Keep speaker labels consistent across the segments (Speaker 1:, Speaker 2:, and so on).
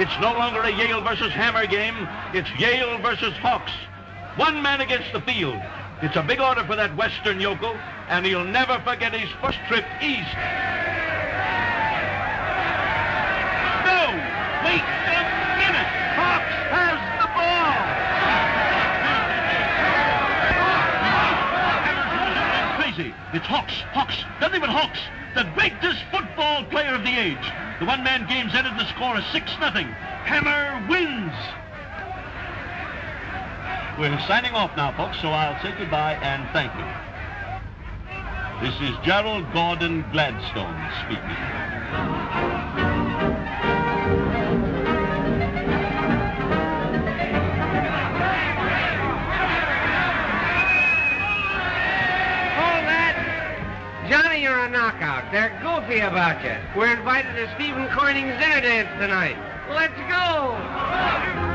Speaker 1: It's no longer a Yale versus Hammer game. It's Yale versus Hawks. One man against the field. It's a big order for that Western yokel, and he'll never forget his first trip east. No! Wait a minute! Hawks has the ball! Crazy. It's Hawks. Hawks. Nothing but Hawks. The greatest football player of the age. The one-man game's ended. The score is 6 nothing. Hammer wins. We're signing off now, folks, so I'll say goodbye and thank you. This is Gerald Gordon Gladstone speaking.
Speaker 2: A knockout. They're goofy about you. We're invited to Stephen Corning's dinner dance tonight. Let's go!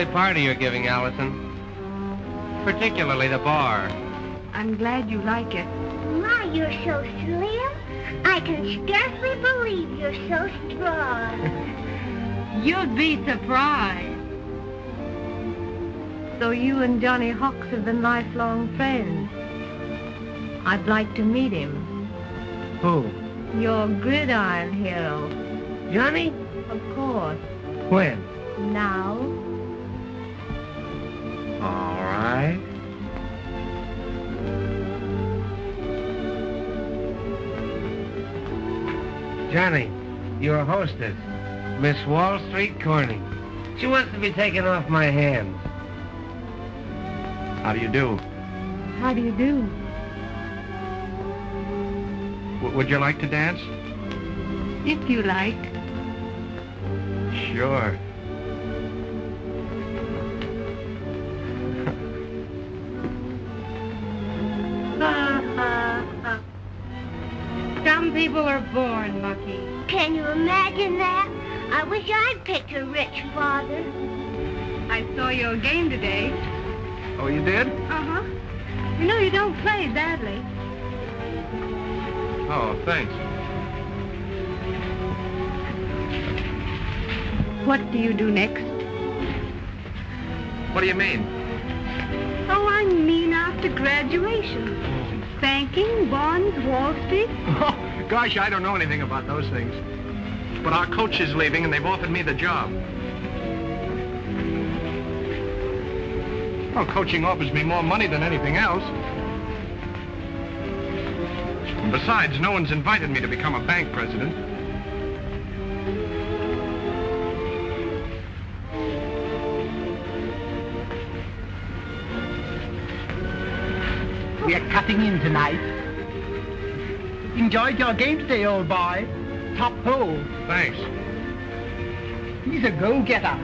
Speaker 2: Lovely party you're giving, Allison. Particularly the bar.
Speaker 3: I'm glad you like it.
Speaker 4: My, you're so slim. I can scarcely believe you're so strong.
Speaker 3: You'd be surprised. So you and Johnny Hawks have been lifelong friends. I'd like to meet him.
Speaker 2: Who?
Speaker 3: Your gridiron hero.
Speaker 2: Johnny?
Speaker 3: Of course.
Speaker 2: When? Johnny, your hostess, Miss Wall Street Corning. She wants to be taken off my hands.
Speaker 5: How do you do?
Speaker 3: How do you do?
Speaker 5: W- would you like to dance?
Speaker 3: If you like.
Speaker 5: Sure.
Speaker 3: People are born lucky.
Speaker 4: Can you imagine that? I wish I'd picked a rich father.
Speaker 3: I saw your game today.
Speaker 5: Oh, you did?
Speaker 3: Uh-huh. You know you don't play badly.
Speaker 5: Oh, thanks.
Speaker 3: What do you do next?
Speaker 5: What do you mean?
Speaker 3: Oh, I mean after graduation. Banking, bonds, Wall Street.
Speaker 5: Gosh, I don't know anything about those things. But our coach is leaving, and they've offered me the job. Well, coaching offers me more money than anything else. And besides, no one's invited me to become a bank president.
Speaker 6: We're cutting in tonight. Enjoyed your game today, old boy. Top hole.
Speaker 5: Thanks.
Speaker 6: He's a go-getter.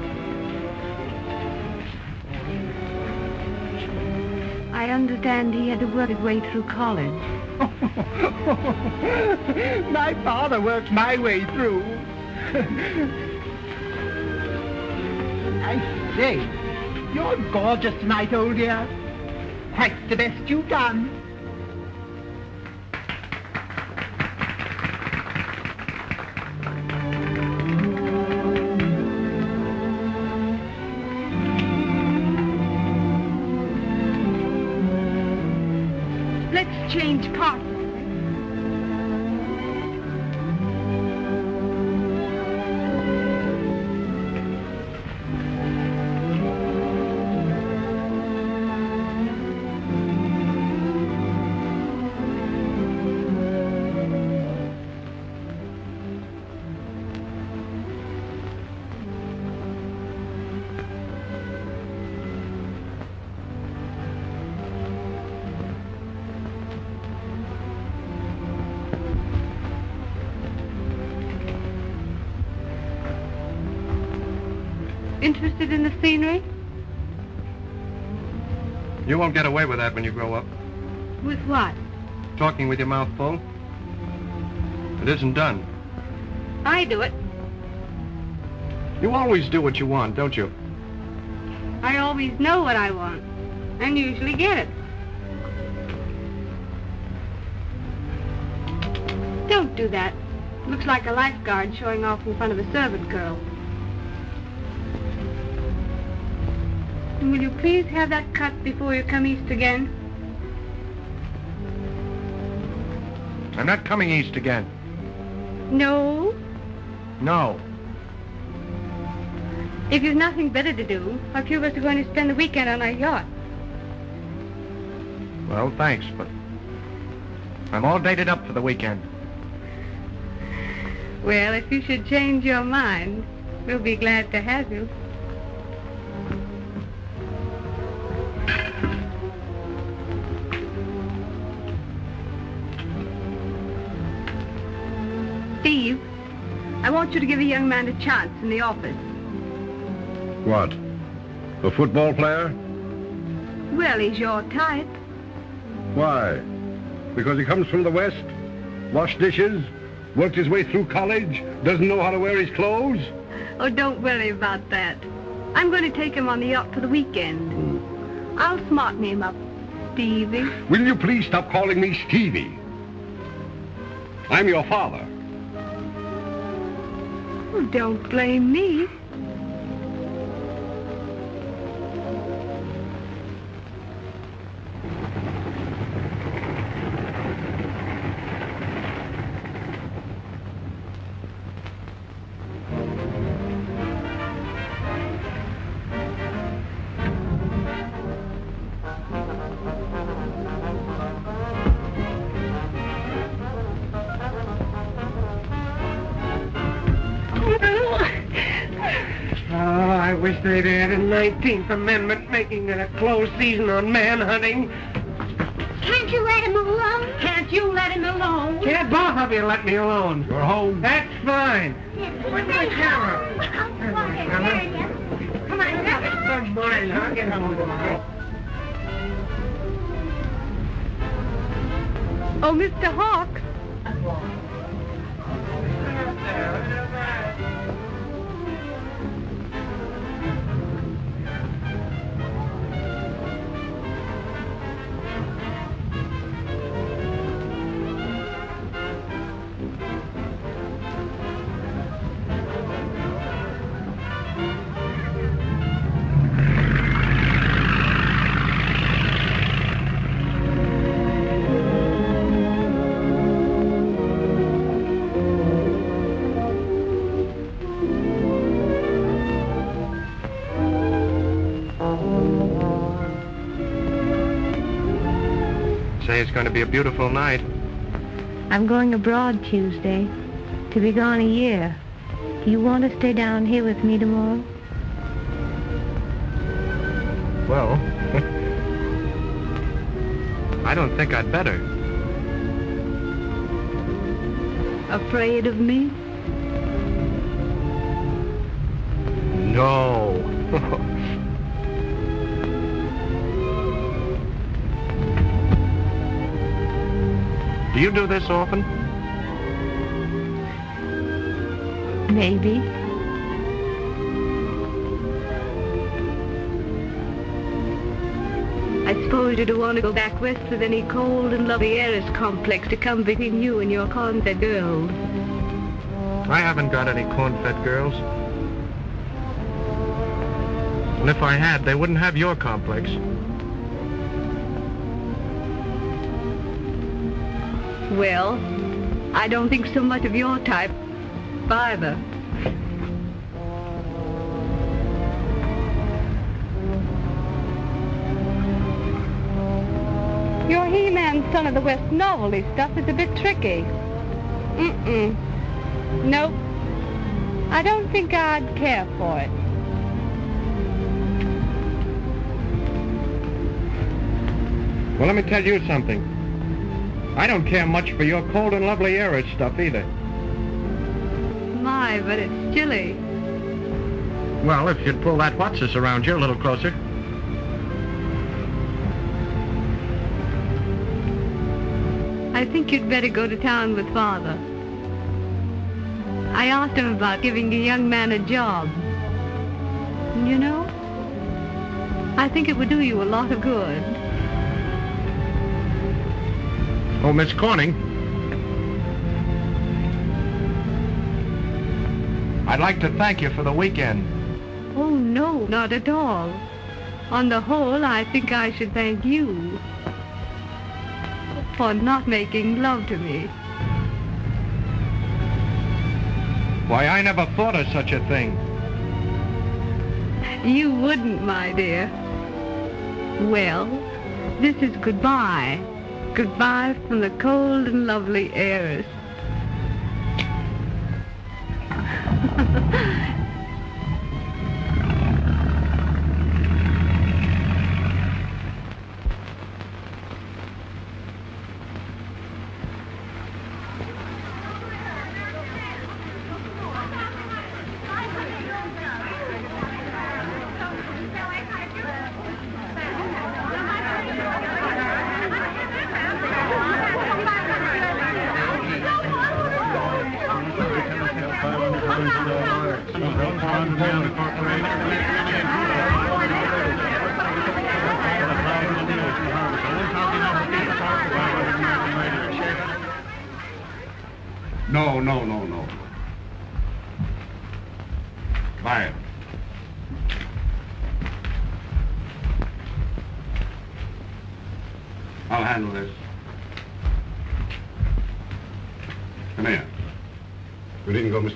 Speaker 3: I understand he had to work his way through college.
Speaker 6: my father worked my way through. I say, you're gorgeous tonight, old dear. Quite the best you've done.
Speaker 5: Get away with that when you grow up.
Speaker 3: With what?
Speaker 5: Talking with your mouth full. It isn't done.
Speaker 3: I do it.
Speaker 5: You always do what you want, don't you?
Speaker 3: I always know what I want. And usually get it. Don't do that. Looks like a lifeguard showing off in front of a servant girl. And will you please have that cut before you come east again?
Speaker 5: I'm not coming east again.
Speaker 3: No?
Speaker 5: No.
Speaker 3: If you've nothing better to do, a few of us are going to spend the weekend on our yacht.
Speaker 5: Well, thanks, but I'm all dated up for the weekend.
Speaker 3: Well, if you should change your mind, we'll be glad to have you. Want you to give a young man a chance in the office.
Speaker 7: What? A football player?
Speaker 3: Well, he's your type.
Speaker 7: Why? Because he comes from the West? Washed dishes? Worked his way through college? Doesn't know how to wear his clothes?
Speaker 3: Oh, don't worry about that. I'm going to take him on the yacht for the weekend. Hmm. I'll smarten him up, Stevie.
Speaker 7: Will you please stop calling me Stevie? I'm your father.
Speaker 3: Don't blame me.
Speaker 2: 19th Amendment making it a closed season on manhunting.
Speaker 4: Can't you let him alone?
Speaker 3: Can't you let him alone?
Speaker 2: Can't both of you let me alone?
Speaker 7: You're home.
Speaker 2: That's fine.
Speaker 4: Where's my camera? Come on,
Speaker 2: Come on, I'll get home.
Speaker 3: Oh, Mr. Hawk.
Speaker 5: It's going to be a beautiful night.
Speaker 8: I'm going abroad Tuesday. To be gone a year. Do you want to stay down here with me tomorrow?
Speaker 5: Well, I don't think I'd better.
Speaker 3: Afraid of me?
Speaker 5: No. Do you do this often?
Speaker 8: Maybe.
Speaker 3: I suppose you don't want to go back west with any cold and lovely heiress complex to come between you and your corn-fed girls.
Speaker 5: I haven't got any corn-fed girls. And if I had, they wouldn't have your complex.
Speaker 3: Well, I don't think so much of your type, either. Your He-Man Son of the West novelty stuff is a bit tricky. Mm-mm. Nope. I don't think I'd care for it.
Speaker 5: Well, let me tell you something. I don't care much for your cold and lovely heiress stuff either.
Speaker 3: My, but it's chilly.
Speaker 5: Well, if you'd pull that what's around you a little closer.
Speaker 3: I think you'd better go to town with Father. I asked him about giving a young man a job. You know, I think it would do you a lot of good.
Speaker 5: Oh, Miss Corning. I'd like to thank you for the weekend.
Speaker 3: Oh, no, not at all. On the whole, I think I should thank you for not making love to me.
Speaker 5: Why, I never thought of such a thing.
Speaker 3: You wouldn't, my dear. Well, this is goodbye. Goodbye from the cold and lovely heiress.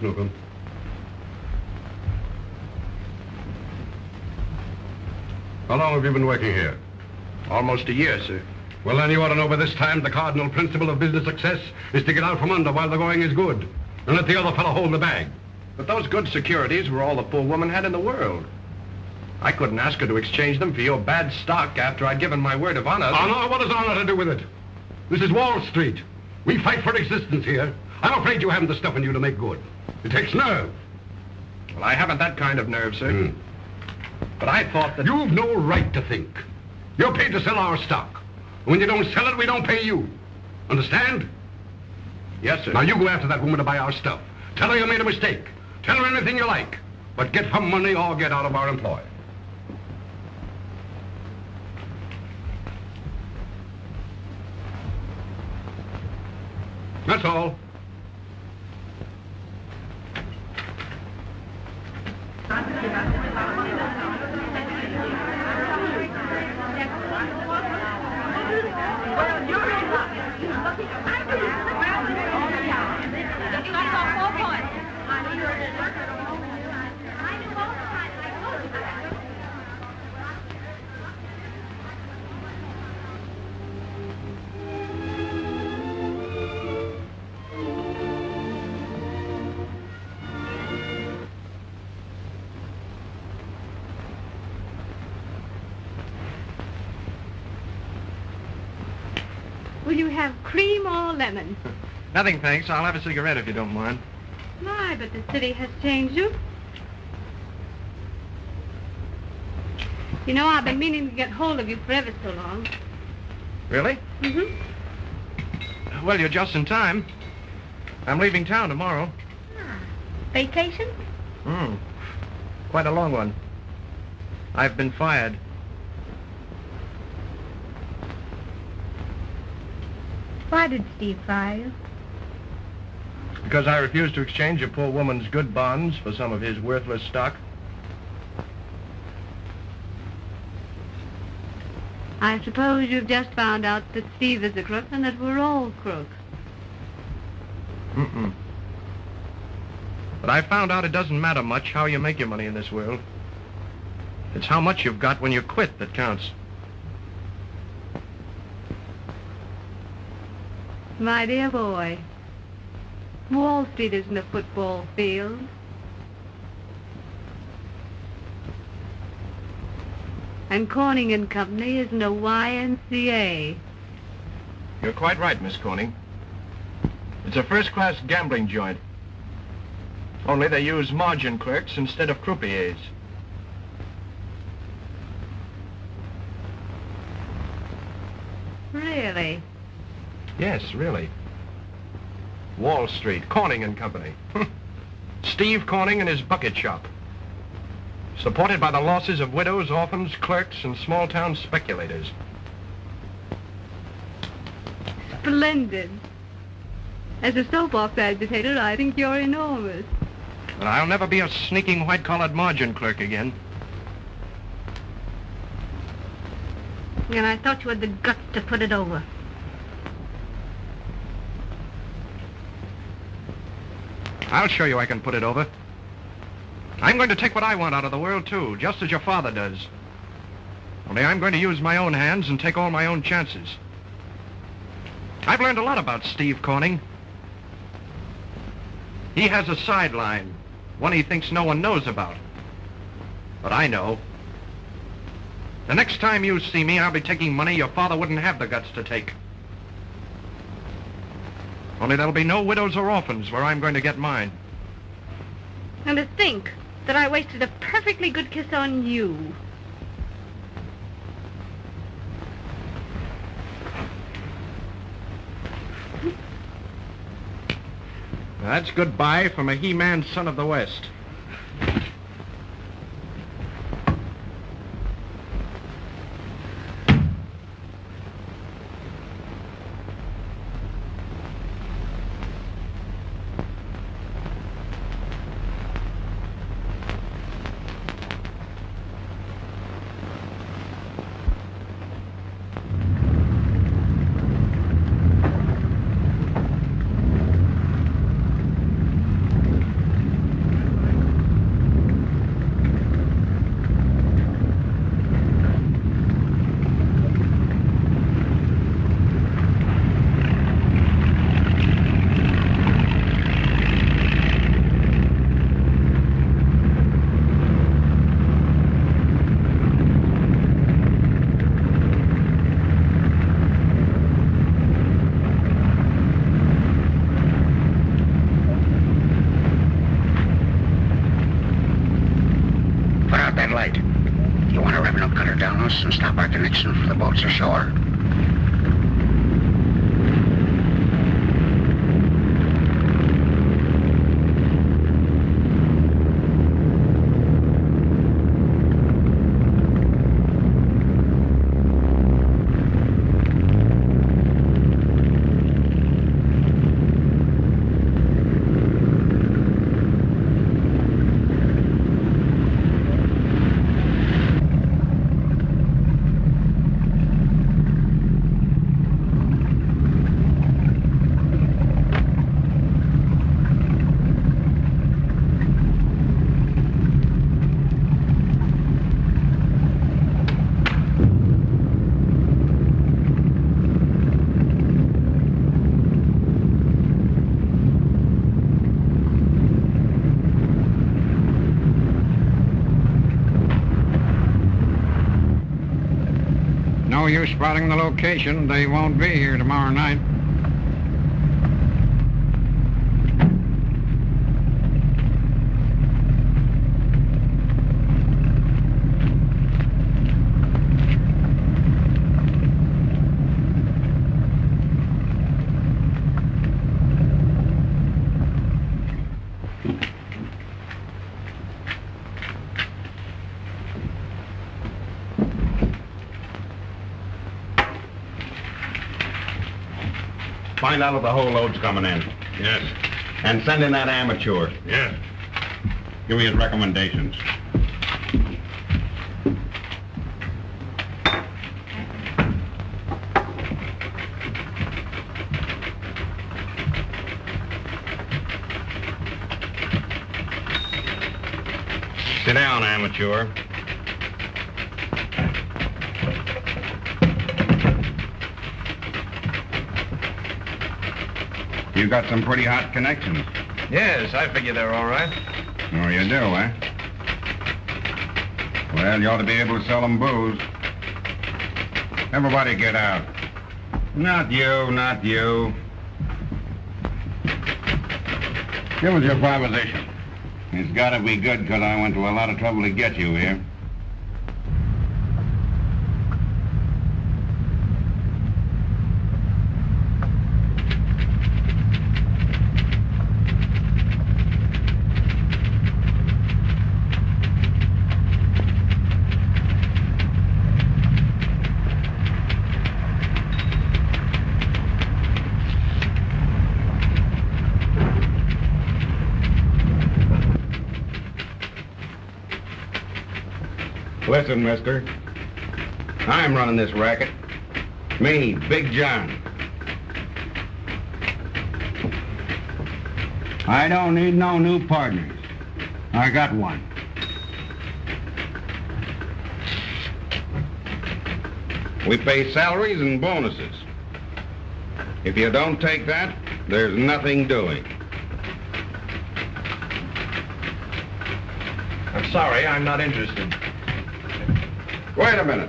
Speaker 9: You needn't go, Miss Newcomb. How long have you been working here?
Speaker 5: Almost a year, sir.
Speaker 9: Well, then you ought to know by this time the cardinal principle of business success is to get out from under while the going is good. And let the other fellow hold the bag.
Speaker 5: But those good securities were all the poor woman had in the world. I couldn't ask her to exchange them for your bad stock after I'd given my word of honor.
Speaker 9: Honor? What does honor to do with it? This is Wall Street. We fight for existence here. I'm afraid you haven't the stuff in you to make good. It takes nerve.
Speaker 5: Well, I haven't that kind of nerve, sir.
Speaker 9: Hmm.
Speaker 5: But I thought that...
Speaker 9: You've no right to think. You're paid to sell our stock. When you don't sell it, we don't pay you. Understand?
Speaker 5: Yes, sir.
Speaker 9: Now you go after that woman to buy our stuff. Tell her you made a mistake. Tell her anything you like. But get her money or get out of our employ. That's all.
Speaker 3: Lemon?
Speaker 5: Nothing, thanks. I'll have a cigarette if you don't mind.
Speaker 3: My, but the city has changed you. You know, I've been meaning to get hold of you for ever so long.
Speaker 5: Really?
Speaker 3: Mm-hmm.
Speaker 5: Well, you're just in time. I'm leaving town tomorrow.
Speaker 3: Ah, Vacation?
Speaker 5: Hmm. Quite a long one. I've been fired.
Speaker 10: Why did Steve fire you?
Speaker 5: Because I refused to exchange a poor woman's good bonds for some of his worthless stock.
Speaker 3: I suppose you've just found out that Steve is a crook and that we're all crooks.
Speaker 5: Mm-mm. But I found out it doesn't matter much how you make your money in this world. It's how much you've got when you quit that counts.
Speaker 3: My dear boy, Wall Street isn't a football field. And Corning and Company isn't a YMCA.
Speaker 5: You're quite right, Miss Corning. It's a first-class gambling joint. Only they use margin clerks instead of croupiers. Yes, really. Wall Street, Corning and Company. Hmm. Steve Corning and his bucket shop. Supported by the losses of widows, orphans, clerks, and small-town speculators.
Speaker 3: Splendid. As a soap opera agitator, I think you're enormous.
Speaker 5: But I'll never be a sneaking white-collared margin clerk again.
Speaker 8: And I thought you had the guts to put it over.
Speaker 5: I'll show you I can put it over. I'm going to take what I want out of the world, too, just as your father does. Only I'm going to use my own hands and take all my own chances. I've learned a lot about Steve Corning. He has a sideline, one he thinks no one knows about. But I know. The next time you see me, I'll be taking money your father wouldn't have the guts to take. Only there'll be no widows or orphans where I'm going to get mine.
Speaker 8: And to think that I wasted a perfectly good kiss on you.
Speaker 5: That's goodbye from a He-Man son of the West.
Speaker 11: Use spotting the location. They won't be here tomorrow night.
Speaker 9: Find out if the whole load's coming in.
Speaker 1: Yes.
Speaker 9: And send in that amateur.
Speaker 1: Yes.
Speaker 9: Give me his recommendations. Sit down, amateur. You got some pretty hot connections.
Speaker 5: Yes, I figure they're all right.
Speaker 9: Oh, you do, eh? Well, you ought to be able to sell them booze. Everybody get out. Not you, not you. Give us your proposition. It's got to be good because I went to a lot of trouble to get you here. Listen, mister. I'm running this racket. Me, Big John. I don't need no new partners. I got one. We pay salaries and bonuses. If you don't take that, there's nothing doing.
Speaker 5: I'm sorry, I'm not interested.
Speaker 9: Wait a minute.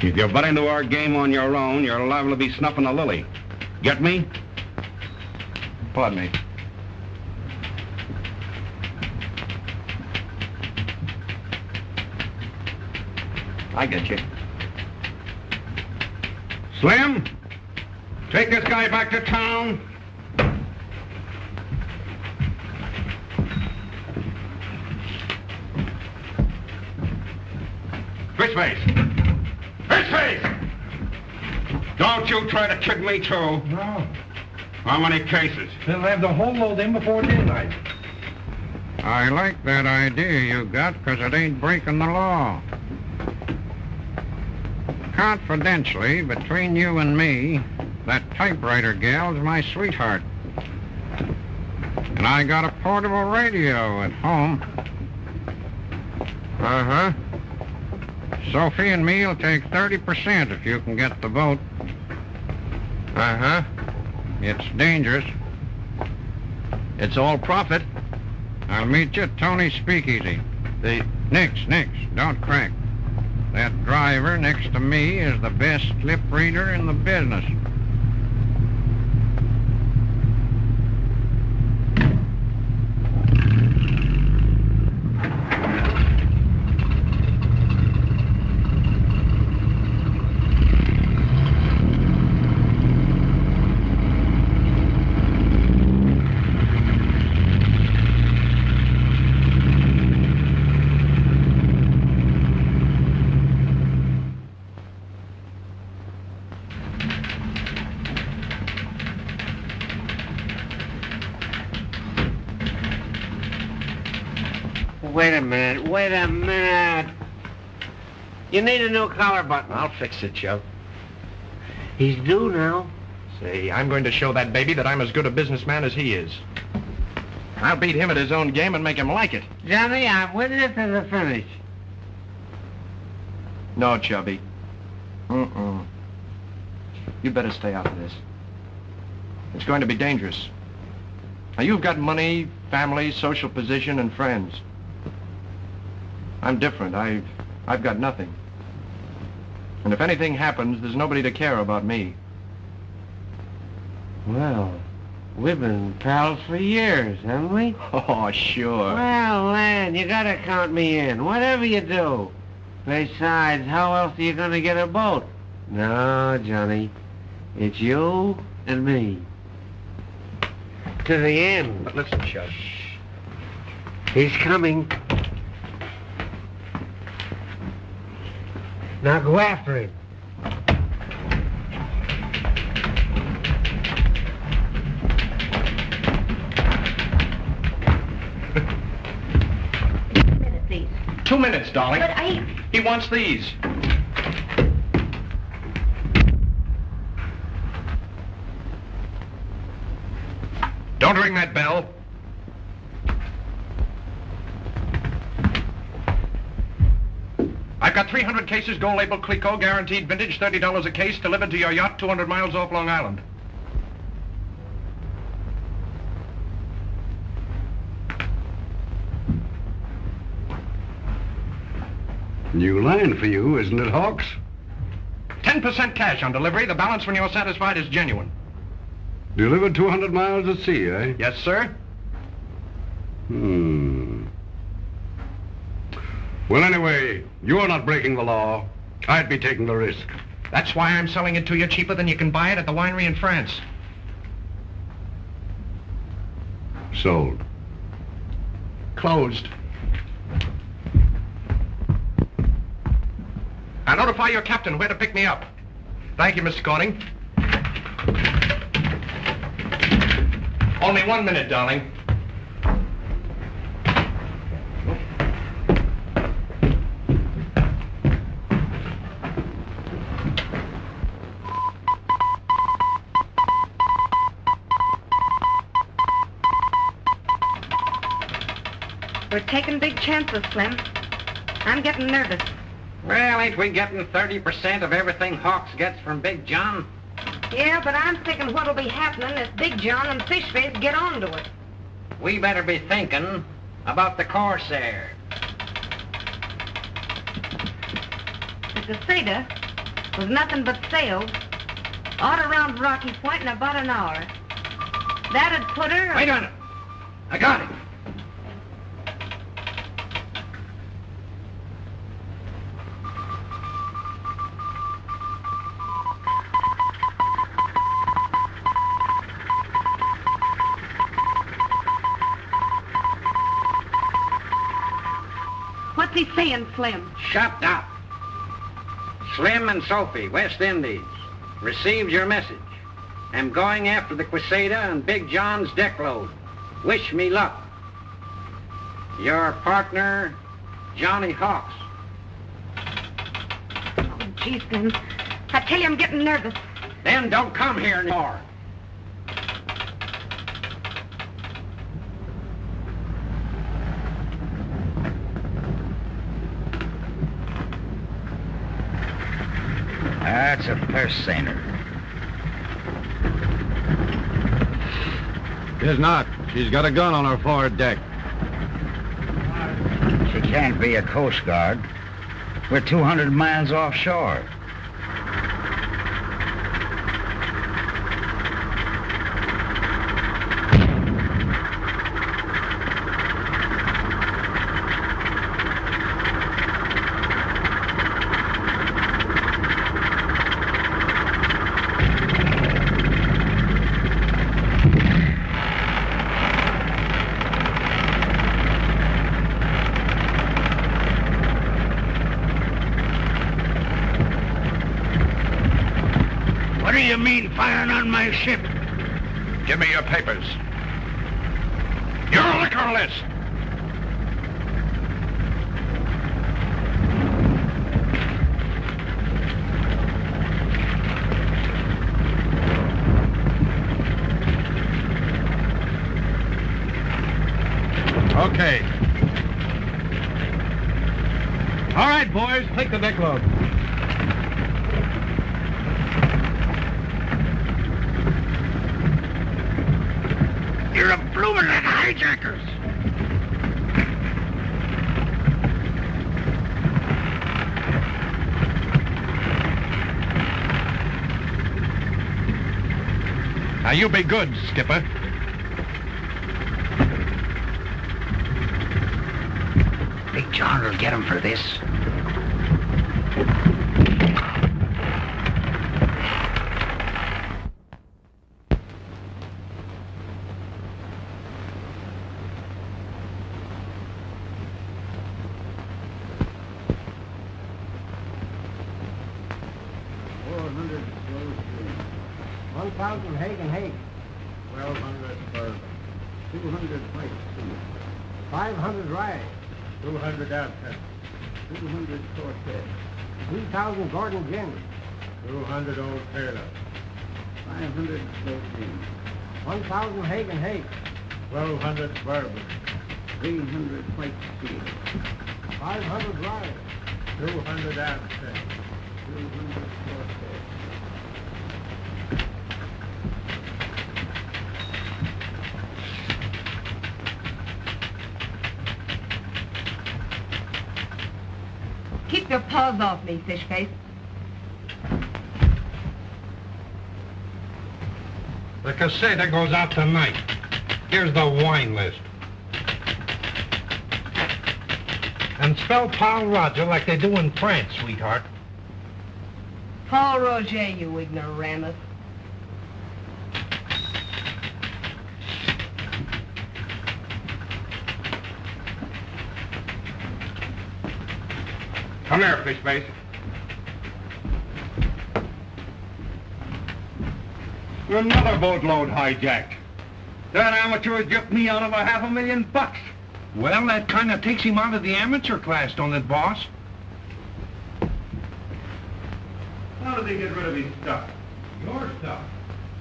Speaker 9: If you butt into our game on your own, you're liable to be snuffing a lily. Get me?
Speaker 5: Pardon me. I get you.
Speaker 9: Slim, take this guy back to town. Fish face. Fish face! Don't you try to trick me, too.
Speaker 7: No.
Speaker 9: How many cases?
Speaker 7: They'll have the whole load in before midnight.
Speaker 11: I like that idea you got, because it ain't breaking the law. Confidentially, between you and me, that typewriter gal's my sweetheart. And I got a portable radio at home. Uh-huh. Sophie and me'll take 30% if you can get the vote. Uh-huh. It's dangerous.
Speaker 5: It's all profit.
Speaker 11: I'll meet you at Tony's Speakeasy.
Speaker 5: The...
Speaker 11: Nix, Nix, don't crack. That driver next to me is the best lip reader in the business.
Speaker 2: Wait a minute, wait a minute. You need a new collar button.
Speaker 5: I'll fix it, Joe.
Speaker 2: He's due now.
Speaker 5: Say, I'm going to show that baby that I'm as good a businessman as he is. I'll beat him at his own game and make him like it.
Speaker 2: Johnny, I'm with you to the finish.
Speaker 5: No, Chubby. Mm-mm. You better stay out of this. It's going to be dangerous. Now, you've got money, family, social position, and friends. I'm different. I've, I've got nothing. And if anything happens, there's nobody to care about me.
Speaker 2: Well, we've been pals for years, haven't we?
Speaker 5: Oh, sure.
Speaker 2: Well, Lan, you gotta count me in, whatever you do. Besides, how else are you gonna get a boat? No, Johnny. It's you and me. To the end.
Speaker 5: But listen, Chub.
Speaker 2: He's coming. Now go after him.
Speaker 8: minute, please.
Speaker 5: Two minutes, darling.
Speaker 8: But I...
Speaker 5: He wants these. Don't ring that bell. I've got 300 cases, gold label Clicquot, guaranteed vintage, $30 a case, delivered to your yacht 200 miles off Long Island.
Speaker 7: New line for you, isn't it, Hawks?
Speaker 5: 10% cash on delivery. The balance when you're satisfied is genuine.
Speaker 7: Delivered 200 miles at sea, eh?
Speaker 5: Yes, sir.
Speaker 7: Hmm. Well, anyway, you're not breaking the law. I'd be taking the risk.
Speaker 5: That's why I'm selling it to you cheaper than you can buy it at the winery in France.
Speaker 7: Sold.
Speaker 5: Closed. Now notify your captain where to pick me up. Thank you, Mr. Corning.
Speaker 12: Only one minute, darling.
Speaker 13: We're taking big chances, Slim. I'm getting nervous.
Speaker 11: Well, ain't we getting 30% of everything Hawks gets from Big John?
Speaker 13: Yeah, but I'm thinking what'll be happening if Big John and Fishface get onto it.
Speaker 11: We better be thinking about the Corsair.
Speaker 13: The Caseta was nothing but sails all around Rocky Point in about an hour. That'd put her...
Speaker 11: Wait a minute. I got it.
Speaker 13: Saying, Slim?
Speaker 11: Shut up. Slim and Sophie, West Indies, received your message. Am going after the Quisada and Big John's deck load. Wish me luck. Your partner, Johnny Hawks.
Speaker 13: Oh, gee, Slim. I tell you, I'm getting nervous.
Speaker 11: Then don't come here anymore.
Speaker 14: That's a purse seiner.
Speaker 5: Is not. She's got a gun on her forward deck.
Speaker 14: She can't be a Coast Guard. We're 200 miles offshore.
Speaker 15: What do you mean firing on my ship?
Speaker 12: Give me your papers. Your liquor list.
Speaker 5: Okay. All right, boys, take the deck load.
Speaker 15: You're a bloomin' hijackers.
Speaker 12: Now you be good, Skipper.
Speaker 14: Big John will get him for this.
Speaker 16: Four hundred slow stream. One thousand Haig and Haig. Twelve hundred Bourbon. Two hundred White Sea. Five hundred Rye. Two hundred Absinthe. Two hundred Cortez. Three thousand Gordon Gin. Two hundred Old Taylor. Five hundred Sloteen. One thousand Haig and Haig. Twelve hundred Bourbon. Three hundred White Sea. Five hundred Rye. Two hundred Absinthe. Two hundred Cortez.
Speaker 13: Keep your paws off me, Fishface.
Speaker 12: The Caseta goes out tonight. Here's the wine list. And spell Pol Roger like they do in France, sweetheart.
Speaker 13: Pol Roger, you ignoramus.
Speaker 12: Come here, Fishface.
Speaker 9: Another boatload hijacked.
Speaker 12: That amateur jerked me out of a half a million bucks.
Speaker 5: Well, that kind of takes him out of the amateur class, don't it, boss?
Speaker 12: How did they get rid of his stuff?
Speaker 5: Your stuff.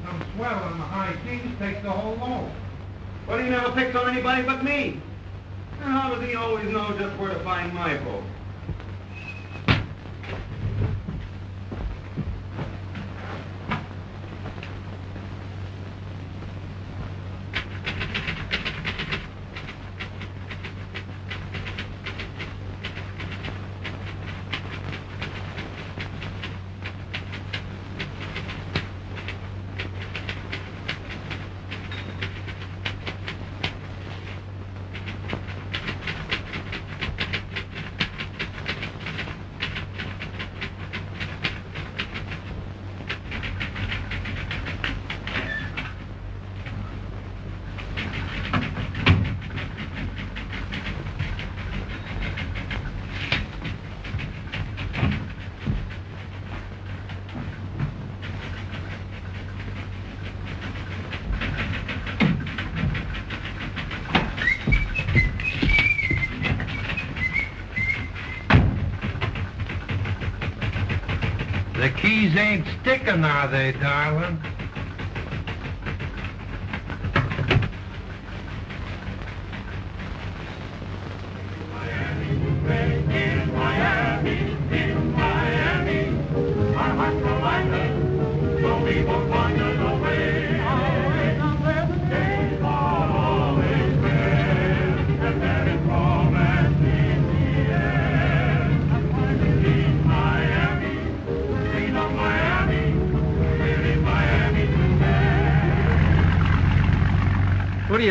Speaker 5: Some swell on the high seas takes the whole load.
Speaker 12: But he never picks on anybody but me. And how does he always know just where to find my boat?
Speaker 5: The keys ain't sticking, are they, darling?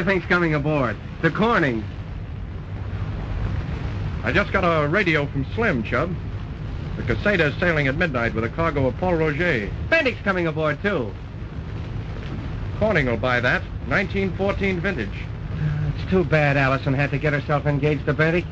Speaker 6: Think's coming aboard? The Corning.
Speaker 5: I just got a radio from Slim, Chub. The Caseta is sailing at midnight with a cargo of Pol Roger.
Speaker 6: Bendick's coming aboard, too.
Speaker 5: Corning will buy that. 1914 vintage.
Speaker 6: Uh, it's too bad Allison had to get herself engaged to Bendick.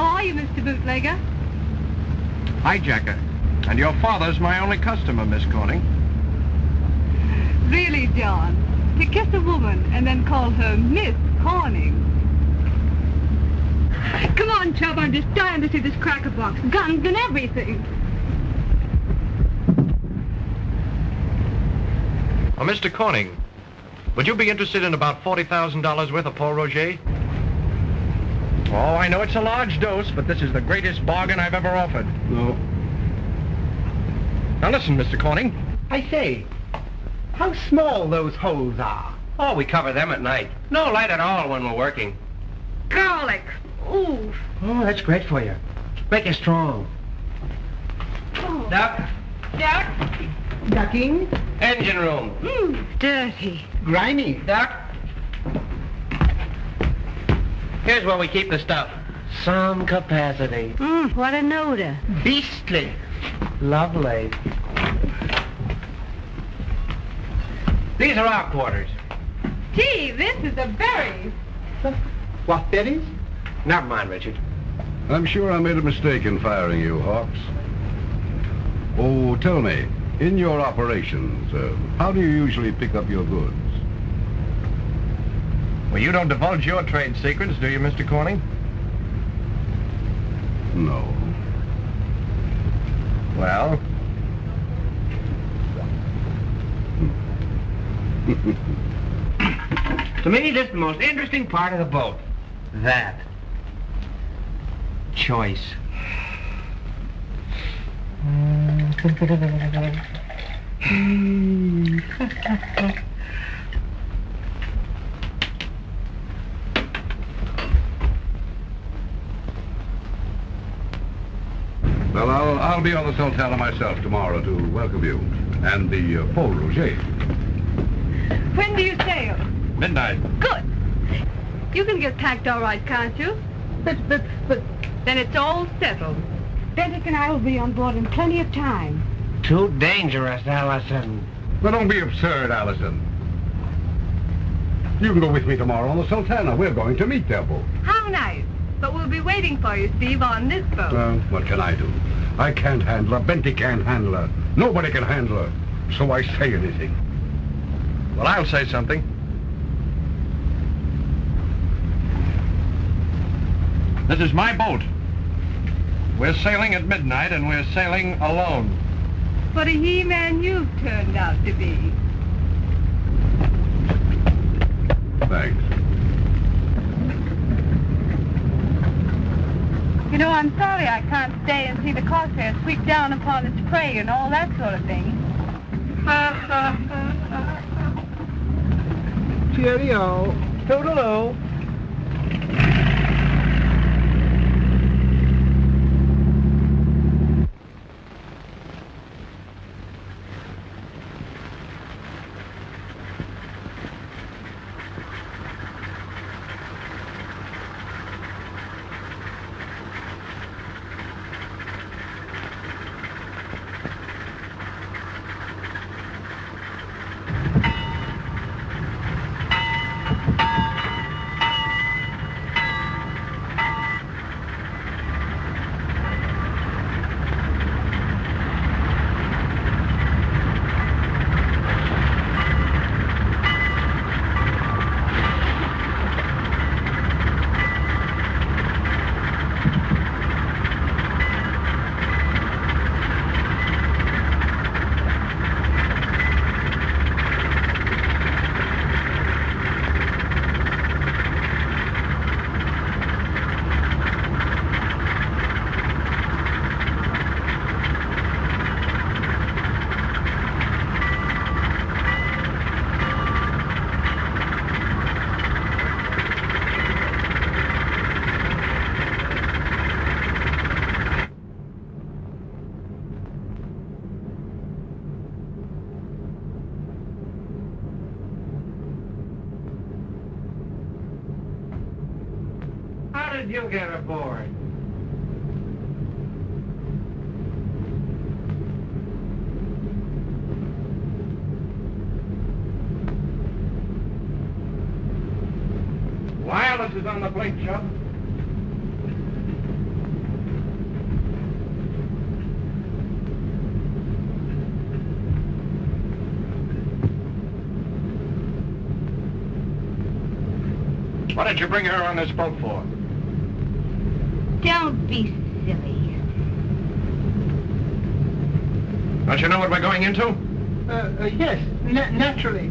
Speaker 3: How are you, Mr. Bootlegger?
Speaker 5: Hijacker. And your father's my only customer, Miss Corning.
Speaker 3: Really, John? To kiss a woman and then call her Miss Corning. Come on, Chubb, I'm just dying to see this cracker box. Guns and everything.
Speaker 5: Oh, Mr. Corning, would you be interested in about $40,000 worth of Pol Roger? Oh, I know it's a large dose, but this is the greatest bargain I've ever offered.
Speaker 9: No.
Speaker 5: Now listen, Mr. Corning.
Speaker 6: I say, how small those holes are. Oh, we cover them at night. No light at all when we're working.
Speaker 3: Garlic. Ooh.
Speaker 6: Oh, that's great for you. Make you strong.
Speaker 3: Oh.
Speaker 6: Duck.
Speaker 3: Duck.
Speaker 6: Ducking. Engine room.
Speaker 3: Mmm, dirty.
Speaker 6: Grimy. Duck. Here's where we keep the stuff. Some capacity.
Speaker 17: Mmm, what an odor.
Speaker 6: Beastly. Lovely. These are our quarters.
Speaker 3: Gee, this is a berries.
Speaker 6: What, Betty's? Never mind, Richard.
Speaker 9: I'm sure I made a mistake in firing you, Hawks. Oh, tell me, in your operations, uh, how do you usually pick up your goods?
Speaker 5: Well, you don't divulge your trade secrets, do you, Mr. Corning?
Speaker 9: No.
Speaker 5: Well,
Speaker 6: To me, this is the most interesting part of the boat. That. Choice.
Speaker 9: Well, I'll, I'll be on the Sultana myself tomorrow to welcome you. And the uh, Pol Roger.
Speaker 3: When do you sail?
Speaker 5: midnight.
Speaker 3: Good. You can get packed all right, can't you?
Speaker 17: But, but, but...
Speaker 3: Then it's all settled. Bendick and I will be on board in plenty of time.
Speaker 2: Too dangerous, Allison.
Speaker 7: Well, don't be absurd, Allison. You can go with me tomorrow on the Sultana. We're going to meet their boat.
Speaker 3: How nice. But we'll be waiting for you, Steve, on this boat.
Speaker 7: Well, what can I do? I can't handle her. Benty can't handle her. Nobody can handle her. So I say anything.
Speaker 5: Well, I'll say something. This is my boat. We're sailing at midnight, and we're sailing alone.
Speaker 3: What a he-man you've turned out to be.
Speaker 7: Thanks.
Speaker 3: You know, I'm sorry I can't stay and see the corsair sweep down upon its prey and all that sort of thing.
Speaker 17: Cheerio. Toodaloo.
Speaker 2: How you get aboard?
Speaker 5: Wireless is on the plate, Chubb. What did you bring her on this boat for?
Speaker 13: Don't be silly.
Speaker 5: Don't you know what we're going into?
Speaker 17: Uh, uh, yes, na- naturally.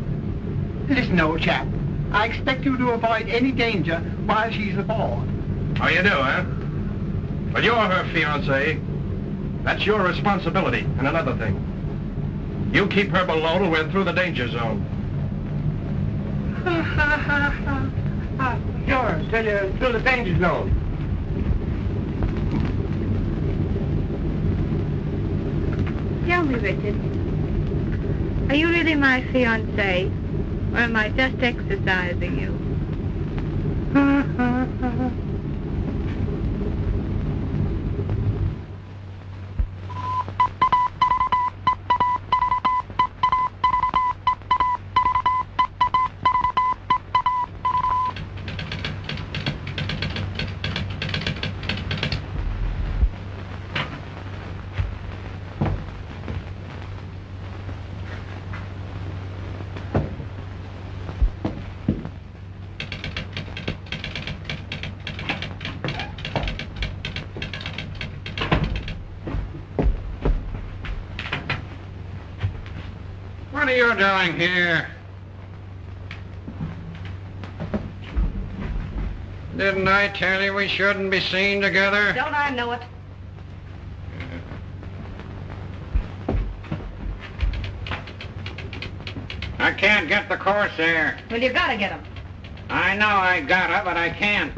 Speaker 17: Listen, old chap. I expect you to avoid any danger while she's aboard.
Speaker 5: Oh, you do, huh? Well, you're her fiancé. That's your responsibility. And another thing. You keep her below till we're through the danger zone.
Speaker 2: Sure, till you're through the danger zone.
Speaker 8: Tell me, Richard. Are you really my fiancé? Or am I just exercising you?
Speaker 11: Doing here? Didn't I tell you we shouldn't be seen together?
Speaker 13: Don't I know it?
Speaker 11: I can't get the Corsair.
Speaker 13: Well, you gotta get him.
Speaker 11: I know I gotta, but I can't.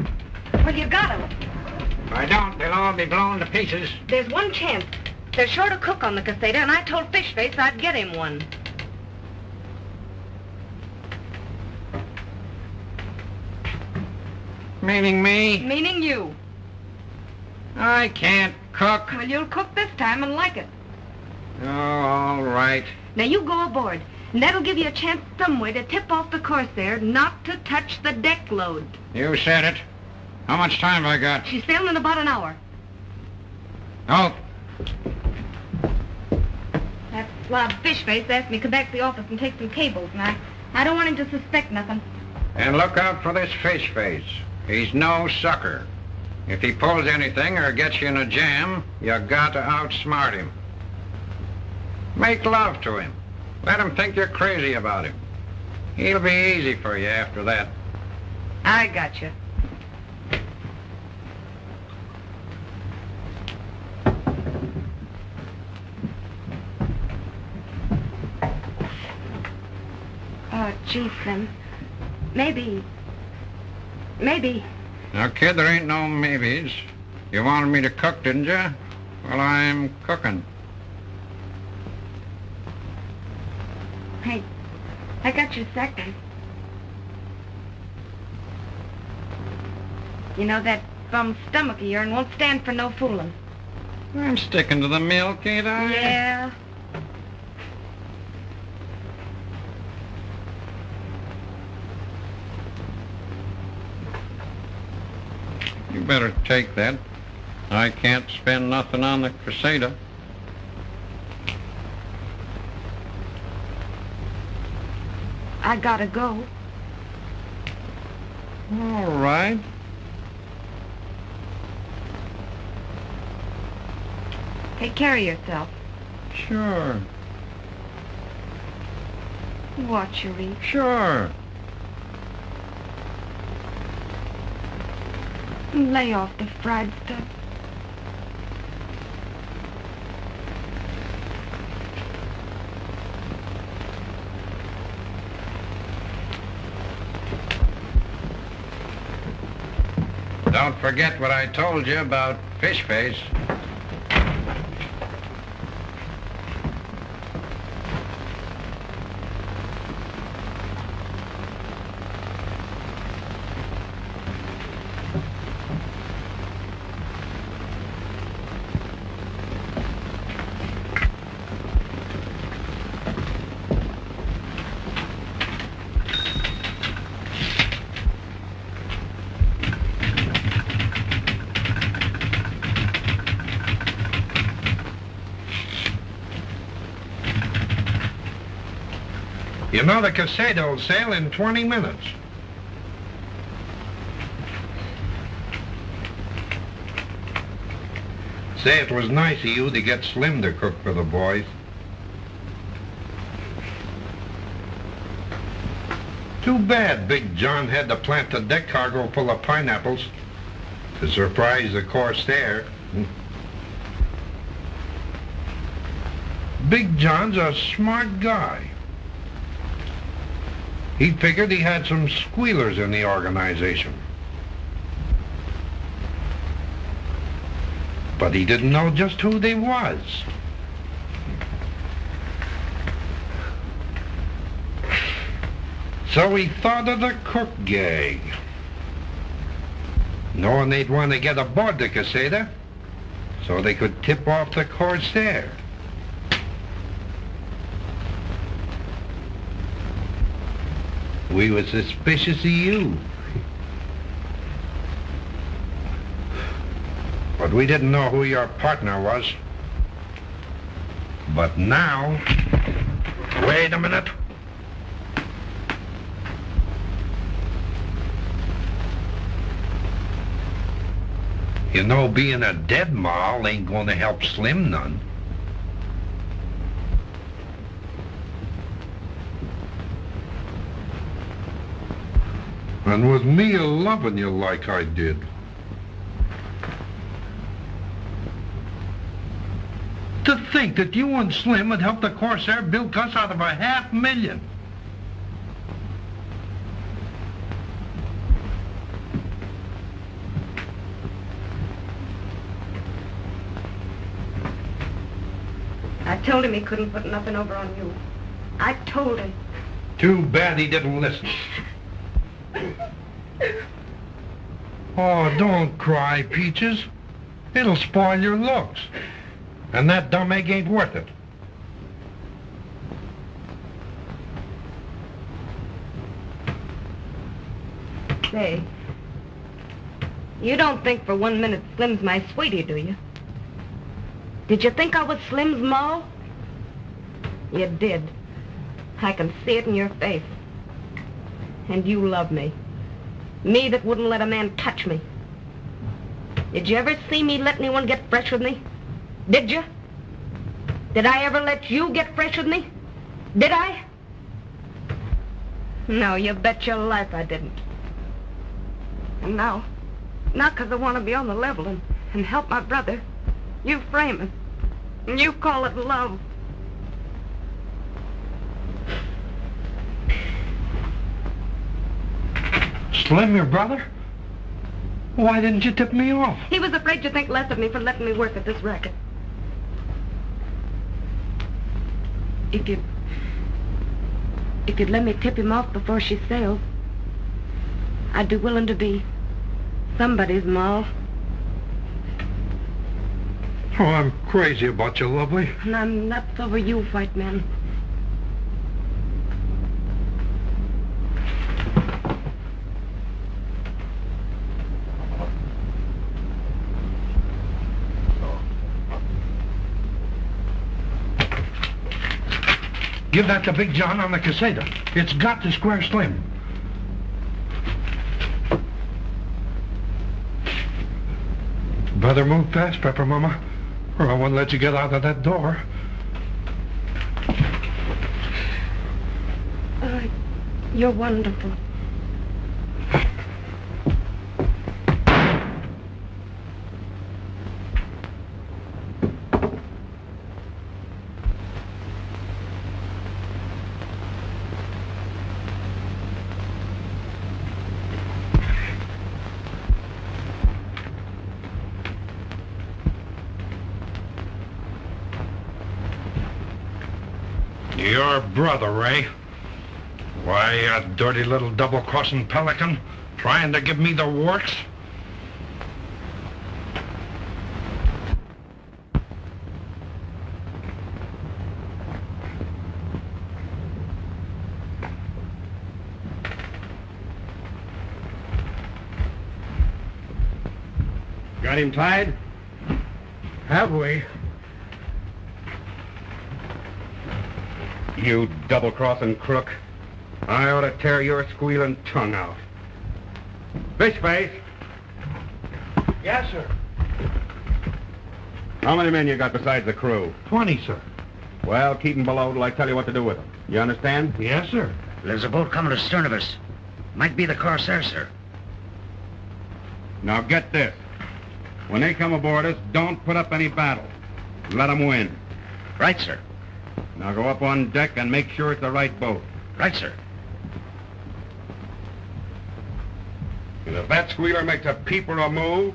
Speaker 13: Well, you gotta.
Speaker 11: If I don't, they'll all be blown to pieces.
Speaker 13: There's one chance. They're short a cook on the Caseta, and I told Fishface I'd get him one.
Speaker 11: Meaning me?
Speaker 13: Meaning you.
Speaker 11: I can't cook.
Speaker 13: Well, you'll cook this time and like it.
Speaker 11: Oh, all right.
Speaker 13: Now you go aboard, and that'll give you a chance somewhere to tip off the Corsair not to touch the deck load.
Speaker 11: You said it. How much time have I got?
Speaker 13: She's sailing in about an hour.
Speaker 11: Oh,
Speaker 13: That slob Fishface asked me to come back to the office and take some cables, and I, I don't want him to suspect nothing.
Speaker 11: and look out for this fish face. He's no sucker. If he pulls anything or gets you in a jam, you got to outsmart him. Make love to him. Let him think you're crazy about him. He'll be easy for you after that.
Speaker 13: I got you. Oh, gee, Slim. Maybe. Maybe.
Speaker 11: Now, kid, there ain't no maybes. You wanted me to cook, didn't you? Well, I'm cooking.
Speaker 13: Hey, I got your second. You know, that bum stomach of yours won't stand for no fooling.
Speaker 11: I'm sticking to the milk, ain't I?
Speaker 13: Yeah.
Speaker 11: You better take that. I can't spend nothing on the Crusader.
Speaker 13: I gotta go.
Speaker 11: All right.
Speaker 13: Take care of yourself.
Speaker 11: Sure.
Speaker 13: Watch your eat.
Speaker 11: Sure.
Speaker 13: Lay off the fried stuff.
Speaker 11: Don't forget what I told you about fish face.
Speaker 12: The Casado will sail in 20 minutes. Say, it was nice of you to get Slim to cook for the boys. Too bad Big John had to plant a deck cargo full of pineapples to surprise the Corsair. Big John's a smart guy. He figured he had some squealers in the organization. But he didn't know just who they was. So he thought of the cook gang. Knowing they'd want to get aboard the Casada so they could tip off the Corsair. We were suspicious of you. But we didn't know who your partner was. But now... Wait a minute. You know, being a dead mall ain't going to help Slim none. And with me loving you like I did. To think that you and Slim would help the Corsair bilk us out of a half million.
Speaker 13: I told him he couldn't put nothing over on you. I told him.
Speaker 12: Too bad he didn't listen. Oh, don't cry, Peaches. It'll spoil your looks. And that dumb egg ain't worth it.
Speaker 13: Say, you don't think for one minute Slim's my sweetie, do you? Did you think I was Slim's ma? You did. I can see it in your face. And you love me. Me that wouldn't let a man touch me. Did you ever see me let anyone get fresh with me? Did you? Did I ever let you get fresh with me? Did I? No, you bet your life I didn't. And now, now 'cause I want to be on the level and, and help my brother, you frame it. And you call it love.
Speaker 12: Slim, your brother? Why didn't you tip me off?
Speaker 13: He was afraid you'd think less of me for letting me work at this racket. If you... If you'd let me tip him off before she sails, I'd be willing to be somebody's ma.
Speaker 12: Oh, I'm crazy about you, lovely.
Speaker 13: And I'm nuts over you, white man.
Speaker 12: Give that to Big John on the Caseta. It's got to square Slim. Better move fast, Pepper Mama, or I won't let you get out of that door.
Speaker 13: Uh, you're wonderful.
Speaker 12: Your brother, Ray. Why, you dirty little double-crossing pelican, trying to give me the works?
Speaker 6: Got him tied?
Speaker 12: Have we?
Speaker 9: You double-crossing crook. I ought to tear your squealing tongue out. Fishface,
Speaker 12: Yes, sir.
Speaker 9: how many men you got besides the crew?
Speaker 12: Twenty, sir.
Speaker 9: Well, keep 'em below till I tell you what to do with them. You understand?
Speaker 12: Yes, sir.
Speaker 14: There's a boat coming astern of us. Might be the Corsair, sir.
Speaker 9: Now get this. When they come aboard us, don't put up any battle. Let 'em win.
Speaker 14: Right, sir.
Speaker 9: Now go up on deck and make sure it's the right boat.
Speaker 14: Right, sir.
Speaker 9: And if that squealer makes a peep or a move,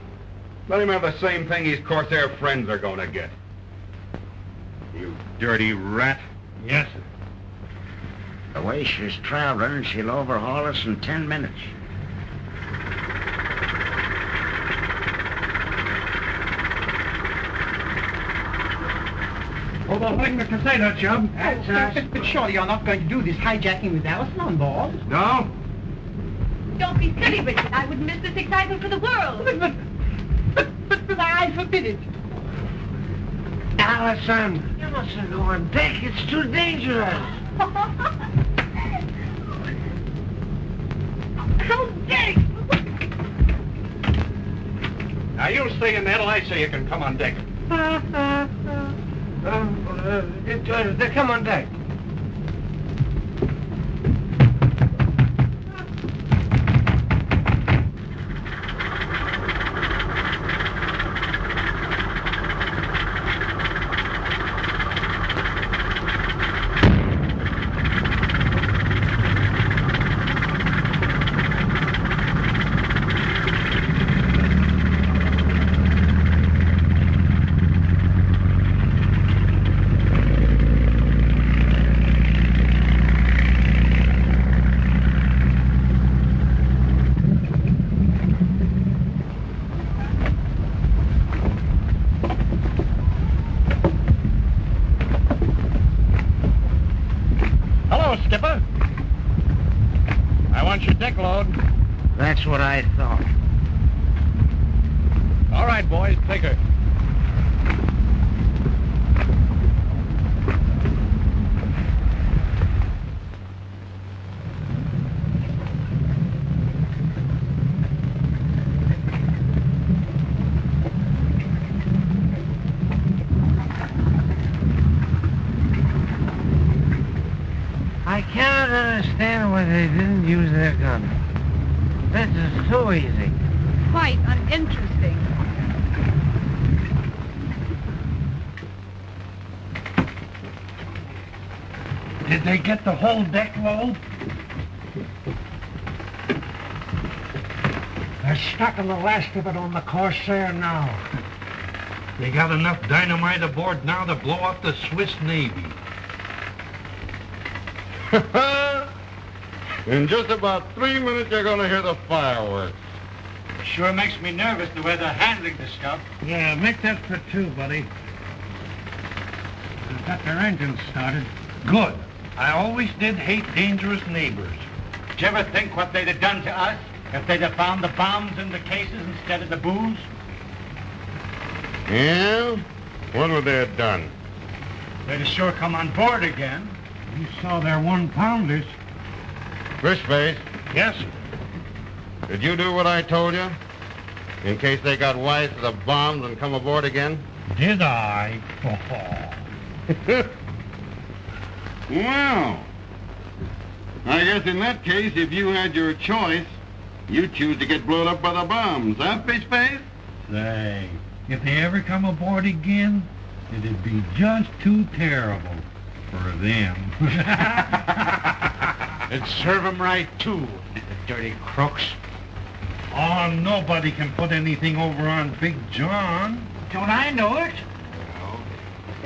Speaker 9: let him have the same thing his Corsair friends are going to get. You dirty rat.
Speaker 12: Yes, sir.
Speaker 14: The way she's traveling, she'll overhaul us in ten minutes.
Speaker 12: Overhauling the Caseta, Chub.
Speaker 17: That's us. But, but surely you're not going to do this hijacking with Allison on board?
Speaker 12: No?
Speaker 3: Don't be silly, Richard. I wouldn't miss this excitement for the world.
Speaker 17: But, but, but, but, but I forbid it.
Speaker 2: Allison, you mustn't go on deck. It's too dangerous.
Speaker 3: How dare you?
Speaker 5: Now, you stay in there till I say you can come on deck.
Speaker 2: Uh, uh, uh, uh, uh, what I thought.
Speaker 5: All right, boys, take her.
Speaker 2: I cannot understand why they didn't use their guns. This is too easy.
Speaker 3: Quite uninteresting.
Speaker 12: Did they get the whole deck load? They're stocking the last of it on the Corsair now.
Speaker 18: They got enough dynamite aboard now to blow up the Swiss Navy.
Speaker 9: In just about three minutes, you're going to hear the fireworks.
Speaker 19: Sure makes me nervous the way they're handling this stuff.
Speaker 12: Yeah, make that for two, buddy. They've got their engines started. Good. I always did hate dangerous neighbors.
Speaker 19: Did you ever think what they'd have done to us if they'd have found the bombs in the cases instead of the booze?
Speaker 9: Yeah? What would they have done?
Speaker 19: They'd have sure come on board again.
Speaker 12: You saw their one-pounders.
Speaker 9: Fishface,
Speaker 12: Yes, sir.
Speaker 9: did you do what I told you? In case they got wise to the bombs and come aboard again?
Speaker 12: Did I?
Speaker 9: Well, I guess in that case, if you had your choice, you'd choose to get blown up by the bombs, huh, Fishface?
Speaker 12: Say, if they ever come aboard again, it'd be just too terrible for them.
Speaker 19: It'd serve 'em right, too, the dirty crooks.
Speaker 12: oh, nobody can put anything over on Big John.
Speaker 19: Don't I know it?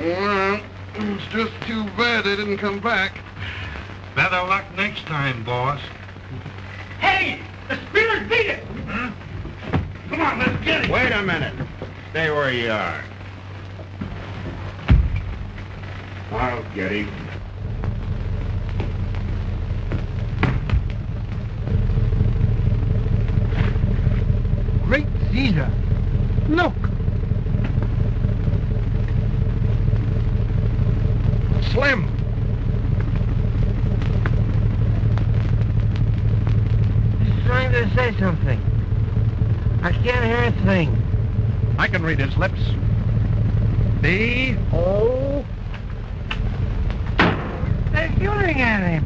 Speaker 9: Well, it's just too bad they didn't come back.
Speaker 18: Better luck next time, boss.
Speaker 19: Hey! The Speeders beat it! Come on, let's get it!
Speaker 9: Wait a minute. Stay where you are. I'll get him.
Speaker 17: Great Caesar! Look!
Speaker 5: Slim!
Speaker 2: He's trying to say something. I can't hear a thing.
Speaker 5: I can read his lips. B O.
Speaker 2: They're shooting at him.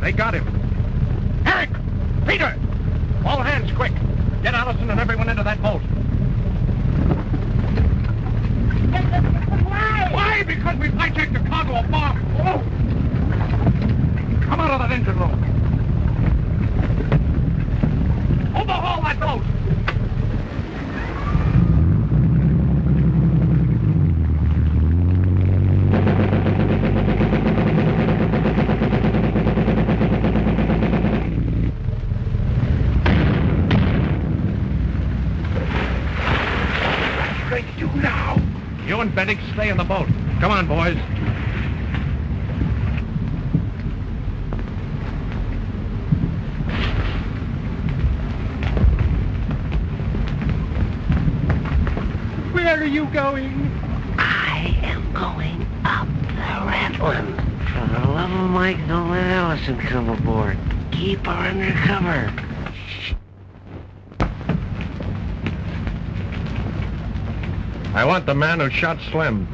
Speaker 5: They got him. Eric! Peter! All hands quick! Get Allison and everyone into that boat.
Speaker 20: Why?
Speaker 5: Why? Because we've hijacked a cargo of bombs. Oh! Come out of that engine room. Overhaul that boat.
Speaker 12: What's going to do now?
Speaker 5: You and Bennett stay in the boat. Come on, boys.
Speaker 17: Where are you going?
Speaker 2: I am going up the Ratlin. For the love of Mike, don't let Allison come aboard. Keep her under cover.
Speaker 5: I want the man who shot Slim.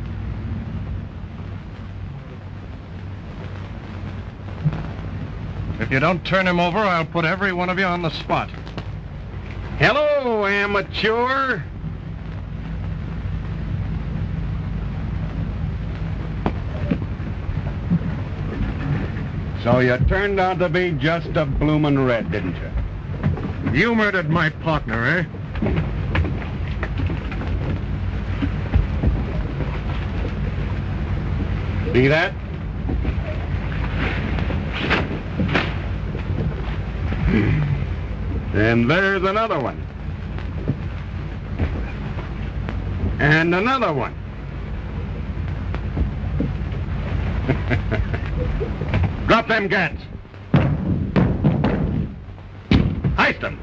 Speaker 5: If you don't turn him over, I'll put every one of you on the spot.
Speaker 9: Hello, amateur. So you turned out to be just a bloomin' red, didn't you?
Speaker 5: You murdered my partner, eh?
Speaker 9: See that? And there's another one. And another one. Drop them guns. Heist them.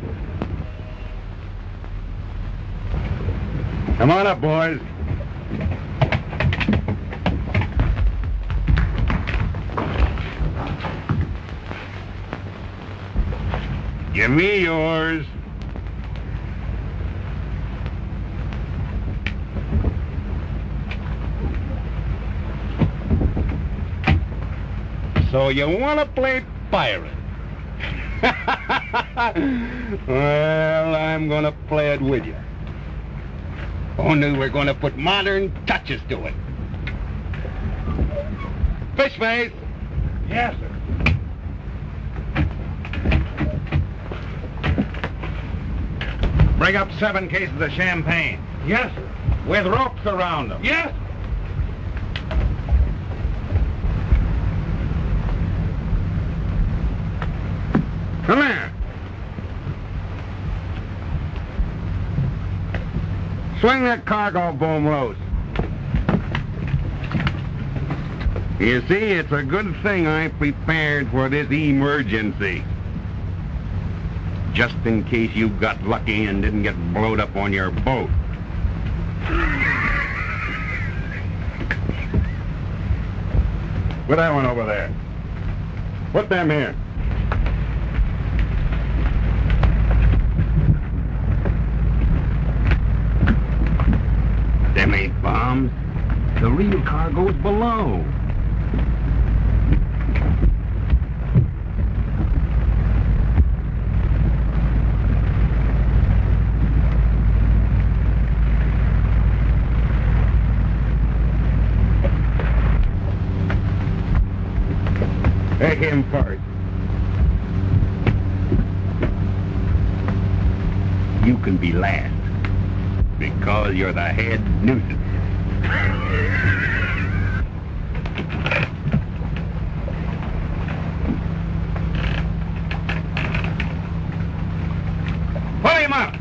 Speaker 9: Come on up, boys. Give me yours. So you want to play pirate? well, I'm going to play it with you. Only we're going to put modern touches to it. Fish face.
Speaker 21: Yes, sir.
Speaker 9: Bring up seven cases of champagne.
Speaker 21: Yes, sir.
Speaker 9: With ropes around them.
Speaker 21: Yes.
Speaker 9: Come here. Swing that cargo boom loose. You see, it's a good thing I prepared for this emergency. Just in case you got lucky and didn't get blowed up on your boat. Put that one over there. Put them here. Them ain't bombs. The real cargo's below. Take him first. You can be last because you're the head nuisance. Pull him up.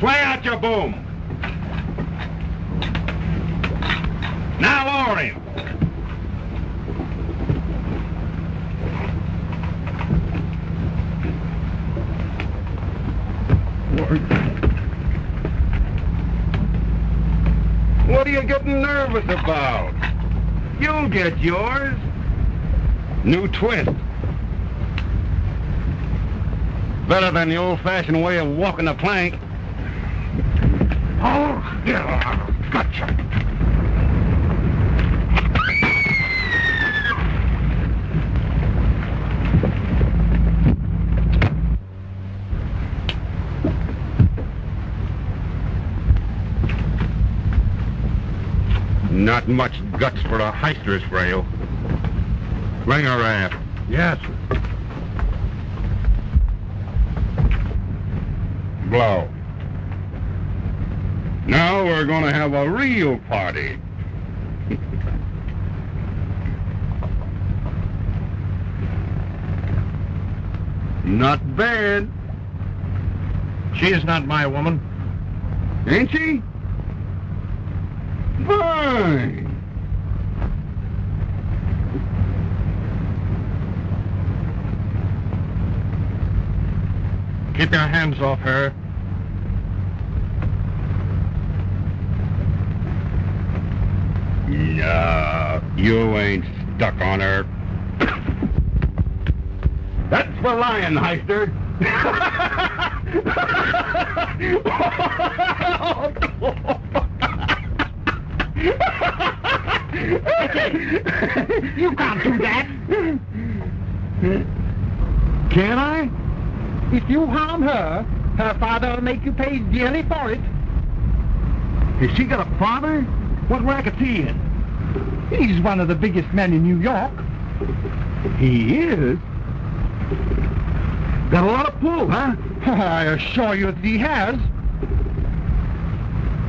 Speaker 9: Sway out your boom. Now lower him. What are you getting nervous about? You'll get yours. New twist. Better than the old-fashioned way of walking the plank. Oh, yeah, gotcha. Not much guts for a heister's frail. Bring her raft.
Speaker 21: Yes, sir.
Speaker 9: Blow. Now we're going to have a real party. Not bad.
Speaker 5: She is not my woman.
Speaker 9: Ain't she?
Speaker 5: Keep your hands off her.
Speaker 9: No, you ain't stuck on her. That's for lion, Heister.
Speaker 17: Oh, You can't do that.
Speaker 9: Can I?
Speaker 17: If you harm her, her father will make you pay dearly for it.
Speaker 9: Has she got a father? What racket's he in?
Speaker 17: He's one of the biggest men in New York.
Speaker 9: He is? Got a lot of pull, huh?
Speaker 17: I assure you that he has.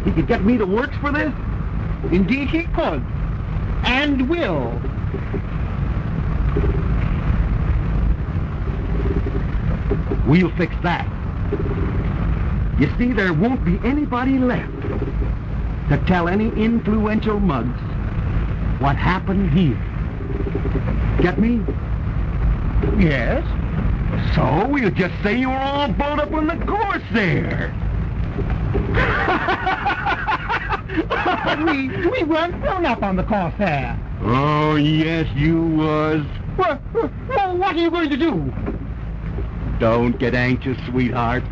Speaker 9: He could get me to works for this?
Speaker 17: Indeed he could. And will.
Speaker 9: We'll fix that. You see, there won't be anybody left to tell any influential mugs what happened here. Get me?
Speaker 17: Yes? So we'll just say you were all blowed up on the course there. we we weren't blown up on the there. Oh, yes, you was. Well, well, what are you going to do? Don't get anxious, sweetheart.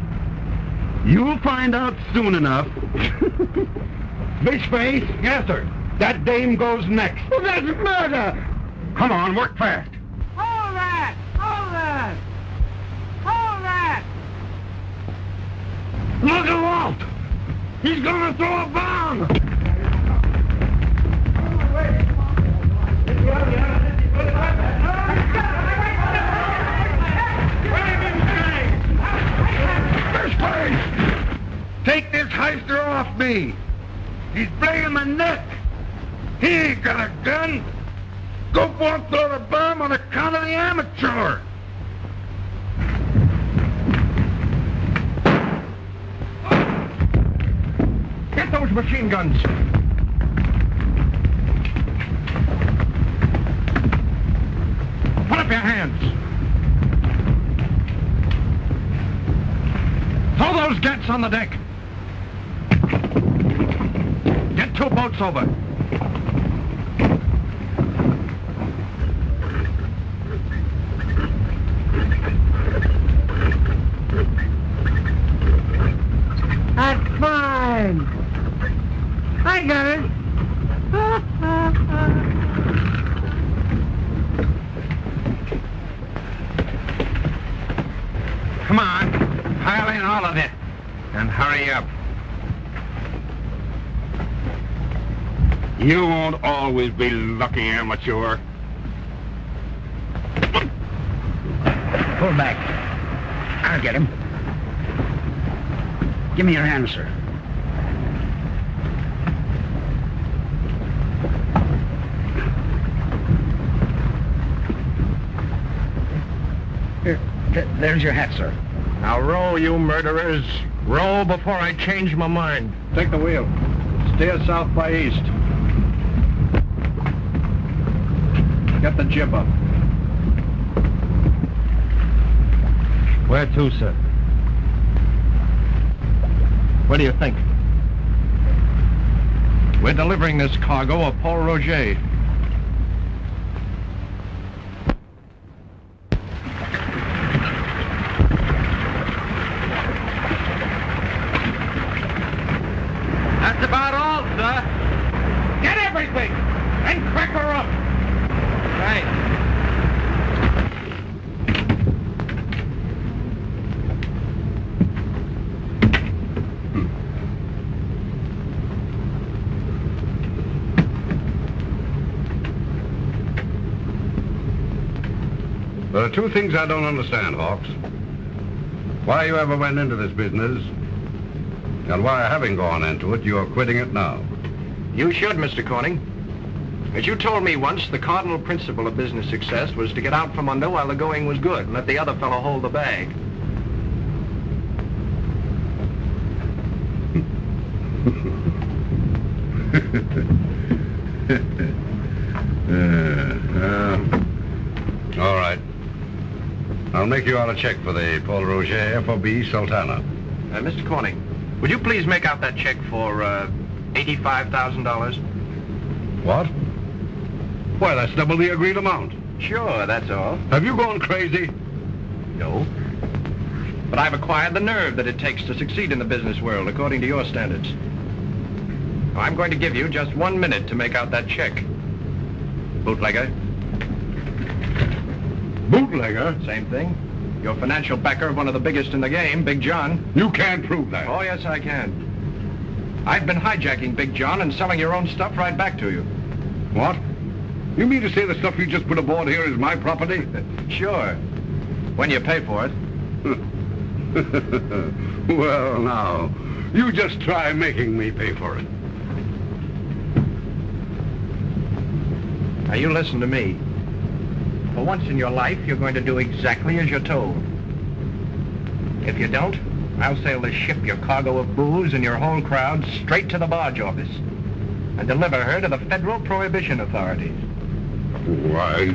Speaker 17: You'll find out soon enough. Fishface? Yes, sir. That dame goes next. Well, that's murder! Come on, work fast.
Speaker 2: Hold that! Hold that! Hold that!
Speaker 17: Look at Walt! He's gonna throw a bomb! Fishface! Take this heister off me! He's playing my neck! He ain't got a gun! Go for and throw the bomb on account of the amateur!
Speaker 5: Get those machine guns. Put up your hands. Throw those gets on the deck. Get two boats over.
Speaker 2: That's fine. I got it.
Speaker 22: Come on, pile in all of it, and hurry up. You won't always be lucky, amateur.
Speaker 14: Pull back. I'll get him. Give me your hand, sir. Here, th- there's your hat, sir.
Speaker 5: Now row, you murderers. Row before I change my mind.
Speaker 23: Take the wheel. Steer south by east. Get the jib up.
Speaker 5: Where to, sir? What do you think? We're delivering this cargo of Pol Roger.
Speaker 24: That's about all, sir. Get everything and crack her up. Right.
Speaker 9: There are two things I don't understand, Hawks. Why you ever went into this business, and why, having gone into it, you're quitting it now.
Speaker 5: You should, Mr. Corning. As you told me once, the cardinal principle of business success was to get out from under while the going was good and let the other fellow hold the bag.
Speaker 9: Uh, uh, all right. I'll make you out a check for the Pol Roger FOB Sultana.
Speaker 5: Uh, Mr. Corning, would you please make out that check for uh, $85,000?
Speaker 9: What? Why, that's double the agreed amount.
Speaker 5: Sure, that's all.
Speaker 9: Have you gone crazy?
Speaker 5: No. But I've acquired the nerve that it takes to succeed in the business world, according to your standards. Now, I'm going to give you just one minute to make out that check. Bootlegger.
Speaker 9: Bootlegger?
Speaker 5: Same thing. Your financial backer of one of the biggest in the game, Big John.
Speaker 9: You can't prove that.
Speaker 5: Oh, yes, I can. I've been hijacking Big John and selling your own stuff right back to you.
Speaker 9: What? You mean to say the stuff you just put aboard here is my property?
Speaker 5: Sure. When you pay for it.
Speaker 9: well, now, you just try making me pay for it.
Speaker 5: Now, you listen to me. For once in your life, you're going to do exactly as you're told. If you don't, I'll sail the ship, your cargo of booze, and your whole crowd straight to the barge office and deliver her to the federal prohibition authorities.
Speaker 9: Why?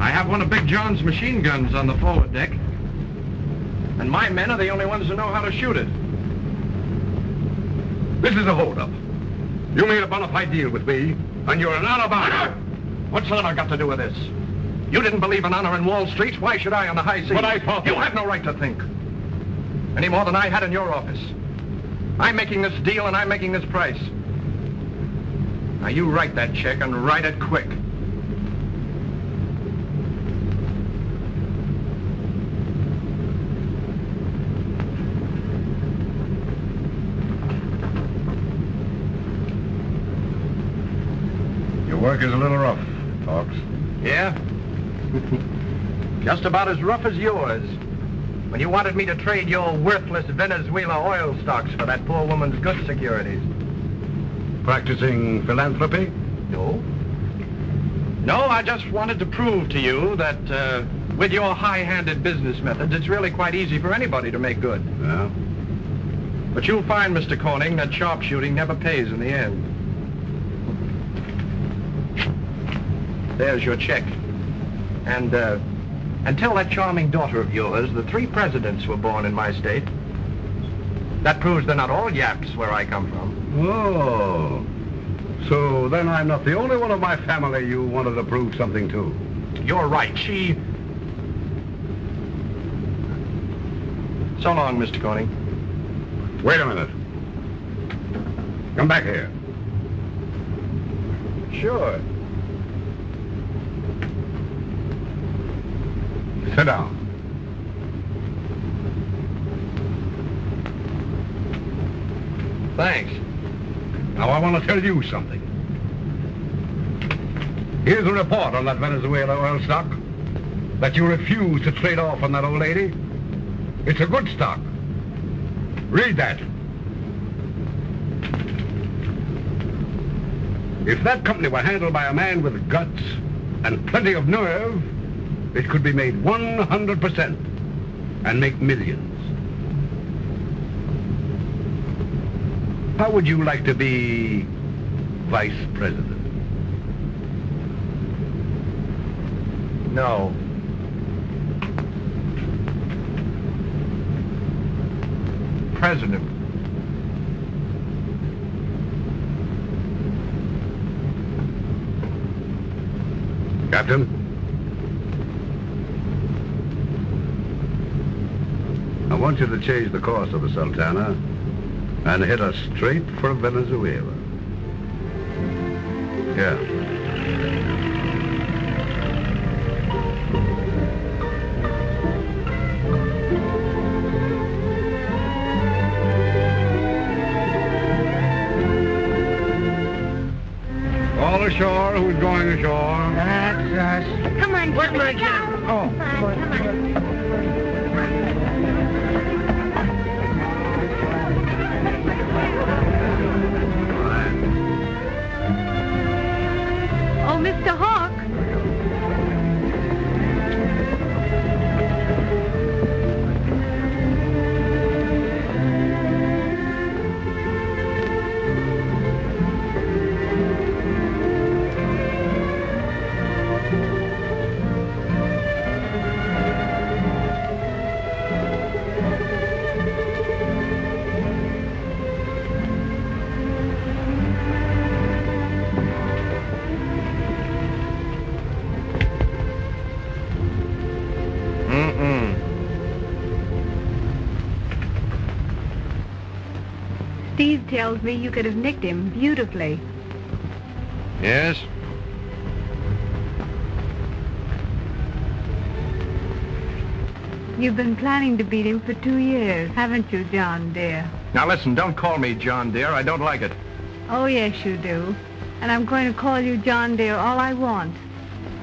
Speaker 5: I have one of Big John's machine guns on the forward deck. And my men are the only ones who know how to shoot it.
Speaker 9: This is a holdup. You made a bona fide deal with me, and you're an honor
Speaker 5: What's honor got to do with this? You didn't believe in honor in Wall Street. Why should I on the high seas?
Speaker 9: But I thought-
Speaker 5: You have no right to think. Any more than I had in your office. I'm making this deal and I'm making this price. Now you write that check and write it quick.
Speaker 9: Your work is a little rough, Hawks.
Speaker 5: Yeah? Just about as rough as yours. When you wanted me to trade your worthless Venezuela oil stocks for that poor woman's good securities.
Speaker 9: Practicing philanthropy?
Speaker 5: No. No, I just wanted to prove to you that uh, with your high-handed business methods, it's really quite easy for anybody to make good.
Speaker 9: Yeah?
Speaker 5: But you'll find, Mr. Corning, that sharpshooting never pays in the end. There's your check. And, uh, and tell that charming daughter of yours the three presidents were born in my state. That proves they're not all yaps where I come from.
Speaker 9: Oh. So then I'm not the only one of my family you wanted to prove something to.
Speaker 5: You're right. She... So long, Mr. Corning.
Speaker 9: Wait a minute. Come back here.
Speaker 5: Sure.
Speaker 9: Sit down.
Speaker 5: Thanks.
Speaker 9: Now I want to tell you something. Here's a report on that Venezuela oil stock that you refused to trade off on that old lady. It's a good stock. Read that. If that company were handled by a man with guts and plenty of nerve, it could be made 100% and make millions. How would you like to be vice president?
Speaker 5: No. President.
Speaker 9: Captain? I want you to change the course of the Sultana and head us straight for Venezuela. Yeah. All ashore who's going ashore.
Speaker 2: That's us.
Speaker 25: Come on,
Speaker 4: Where's my
Speaker 3: Steve tells me you could have nicked him beautifully.
Speaker 5: Yes?
Speaker 3: You've been planning to beat him for two years, haven't you, John, dear?
Speaker 5: Now listen, don't call me John, dear. I don't like it.
Speaker 3: Oh, yes, you do. And I'm going to call you John, dear, all I want.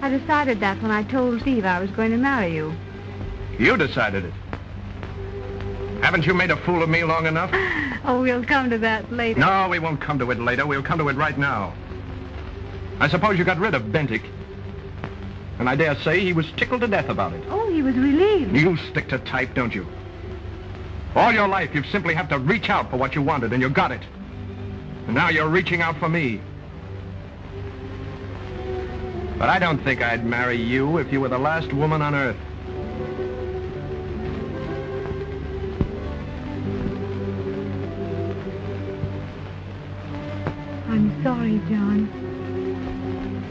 Speaker 3: I decided that when I told Steve I was going to marry you.
Speaker 5: You decided it. Haven't you made a fool of me long enough?
Speaker 3: Oh, we'll come to that later.
Speaker 5: No, we won't come to it later. We'll come to it right now. I suppose you got rid of Bentic. And I dare say he was tickled to death about it.
Speaker 3: Oh, he was relieved.
Speaker 5: You stick to type, don't you? All your life, you've simply have to reach out for what you wanted, and you got it. And now you're reaching out for me. But I don't think I'd marry you if you were the last woman on earth.
Speaker 3: Sorry, John.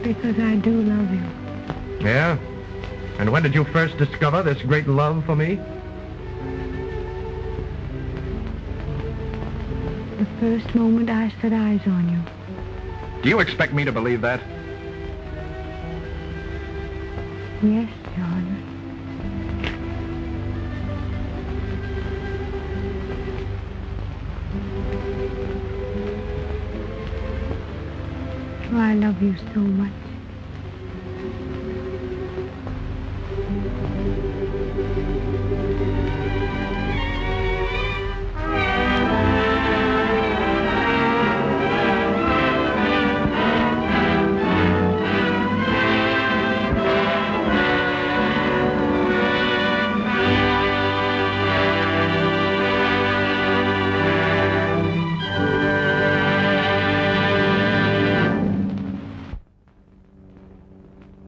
Speaker 3: Because I do love you.
Speaker 5: Yeah? And when did you first discover this great love for me?
Speaker 3: The first moment I set eyes on you.
Speaker 5: Do you expect me to believe that?
Speaker 3: Yes, love you so much.